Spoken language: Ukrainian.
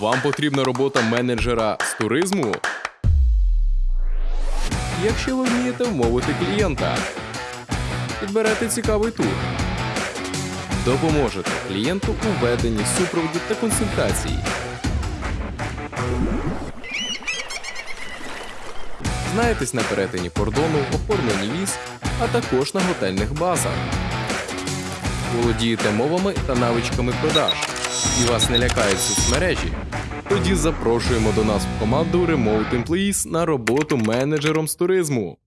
Вам потрібна робота менеджера з туризму? Якщо ви вмієте вмовити клієнта, підберете цікавий тур. Допоможете клієнту у веденні супроводу та консультації. Знаєтесь на перетині кордону, оформленні віз, а також на готельних базах. Володієте мовами та навичками продаж, і вас не лякають соцмережі. Тоді запрошуємо до нас в команду Remote Employees на роботу менеджером з туризму.